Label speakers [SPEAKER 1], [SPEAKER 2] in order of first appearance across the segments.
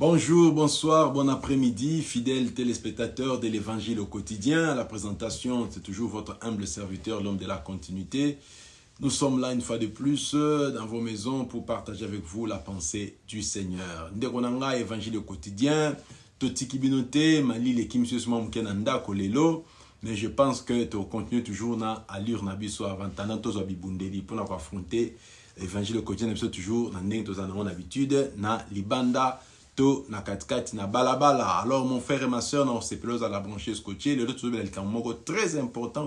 [SPEAKER 1] Bonjour, bonsoir, bon après-midi, fidèles téléspectateurs de l'Évangile au quotidien. La présentation, c'est toujours votre humble serviteur, l'homme de la continuité. Nous sommes là une fois de plus dans vos maisons pour partager avec vous la pensée du Seigneur. Ndekonanga Évangile au quotidien, totiki binote, mali le kim mkenanda kolelo. Mais je pense que tu continues toujours na allure na biso avant tana tozo bibundeli pour affronter l'évangile au quotidien toujours na ndenge toza na habitude na libanda to na katikati na alors mon frère et ma soeur na osepela la branche scotché lelo tozobela likambo moko très important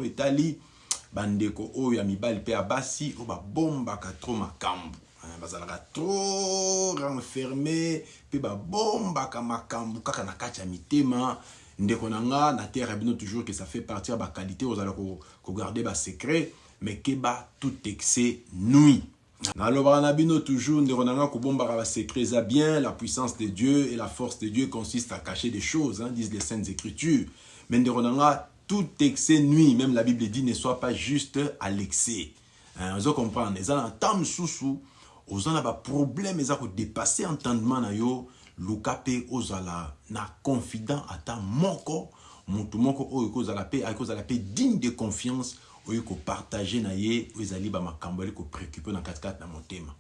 [SPEAKER 1] bandeko oyo ya mibali mpe ya basi oyo babombaka trop makambo bazalaka trop renfermé mpe na mitema ndeko nga na terre toujours que ça fait partie ya basecret mais tout excès nuit nalobaka na bino toujours ndeko na nga kobombaka basekret eza bien la puissance de dieu et la force de dieu consiste à cacher des choses hein, disent les saintes écritures. Mais ndeko na nga tout excès nuit même la bible dit ne soit pas juste à l'excès. Hein, ozo comprendre. Eza na ntan mosusu oza na baproblème eza kodépasse entendement na yo. Luka mpe ozala na confident ata moko. Motu moko oyo ekozala mpe akozala mpe digne de confiance oyo kopartage na ye oyo ezali bamakambo ali kopréocupe na katikati na motema.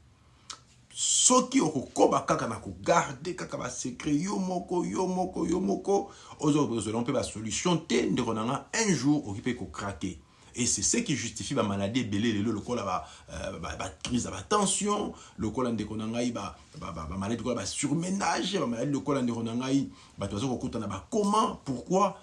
[SPEAKER 1] Soki okokoba kaka na kogarde kaka basekret yo moko yo moko yo moko ozozela mpe basolution te ndeko na nga un jour oki mpe kokrake et c'est ce qui justifie bamaladi ebele lelo lokola bacrise ya batension lokola ndeko na ngai bamaladi lokola basurménage bamaladi lokola ndeko na ngai bato baza kokutana bakoma pourquoi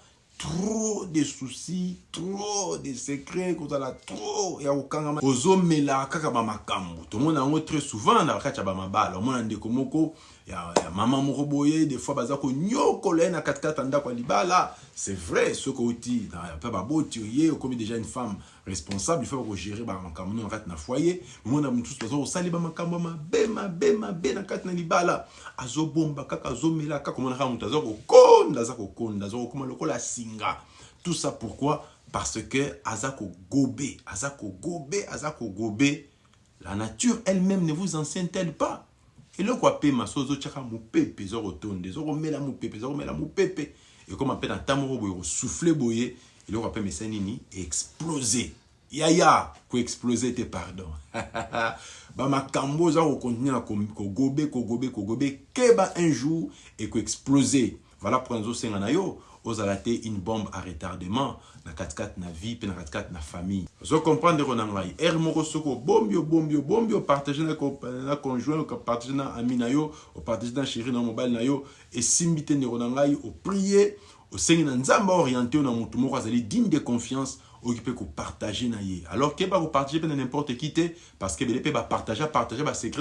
[SPEAKER 1] trop de soucis trop de secret kozala trop ya kokangama ozomela kaka bamakambo tomona yango très souvent na bakati ya bamabala omona ndeko moko ya, ya mama moko boye des fois baza konyokola na katikati ya c'est vrai outi mpe baboti oye okomi déjà une femme responsable ifo bakogere bamakambo no na kati na foyer. Omona mosusu baza kosali bamakambo mabe mabe mabe na kati na libala. Azobomba kaka azomela kaka omona kaka moto aza kokonda aza kokonda aza kokoma lokola singa. Tout ça pourquoi? Parce que aza kogobe aza kogobe aza kogobe la nature elle-même ne vous enseigne-t-elle pas? Eloko apema so ozotyaka mopepe eza kotonda eza komela mopepe eza komela mopepe ekoma mpe na ntan moko boye kosufle boye eloko apema esa nini explose yaya koexplose te pardon bamakambo oza kokontinue na kogobe kogobe kogobe keba un jour ekoexplose voilà pourquoi nazosenga na yo ozala te une bombe à retardement. Na katikati na vie mpe na katikati na famille. Moko soki obombi obombi obombi opartage na conjoint opartage na ami na yo opartage na chéri na mobali na yo. Oprie osengi na yo na moko digne de confiance oyoki mpe kopartage na ye. Alors ke bakopartage mpe na n'importe qui parce que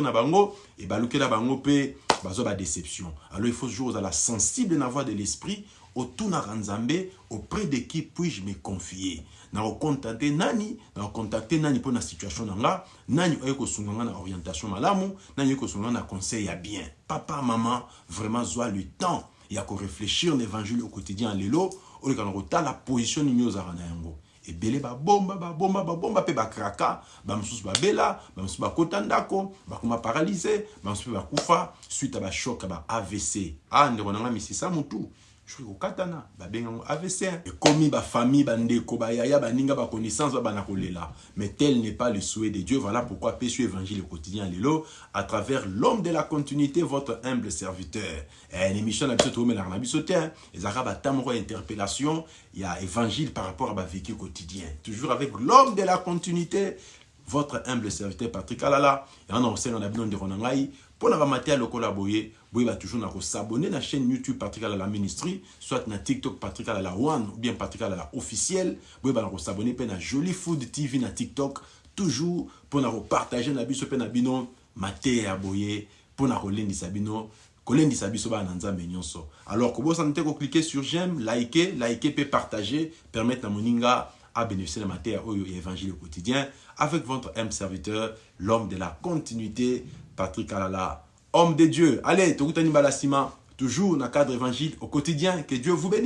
[SPEAKER 1] na bango e balukela bango mpe bazwa badéception alors il faut toujours sensible na voix de l'esprit otunaka nzambe auprès de qui puis-je me confier? Nakocontacte nani? Nakocontacte nani mpo na situation na nani oye kosunga nga na orientation malamu? Nani oye na conseil bien? Papa mama vraiment zwa le temps ya korefléchir na évangile au quotidien lelo oleka na kotala position nini ozalaka na yango. Ebele babomba babomba babomba mpe bakraka bamosusu babela bamosusu bakota ndako bakoma paralyse bamosusu mpe bakufa suite ya bashoke ya ba avc ah ndeko na misisa motu soki kokatana babengango avc ekomi bafamille bandeko bayaya baninga baconnaissance babana kolela. Mais tel n'est pas le souhait de dieu. Voilà pourquoi pesu évangile quotidien lelo à travers l'homme de la continuité votre humble serviteur. Émission na biso tokomelaka na biso te ezalaka bata moko ya interpellation. Ya évangile par rapport à bavécu quotidien. Toujours avec l'homme de la continuité votre humble serviteur Patrick Alala yango na kosenga na bino ndeko na ngai mpo na bamatea lokola boye boyeba toujours na kosabone na chaîne youtube Patrick Alala ministry soit na tiktok Patrick Alala one ou bien Patrick Alala officiel. Boyeba na kosabone mpe na Jolly Food TV na tiktok toujours mpo na kopartage na biso mpe na bino mateya ya boye mpo na kolendisa bino kolendisa biso bana na nzambe nyonso. Alors kobosana te koklike sur j'aime like like mpe partager permettre na moninga à bénéficier de la matière au évangile quotidien avec votre M serviteur, l'homme de la continuité, Patrick Alala, homme de Dieu. Allez, toujours dans le cadre évangile au quotidien. Que Dieu vous bénisse.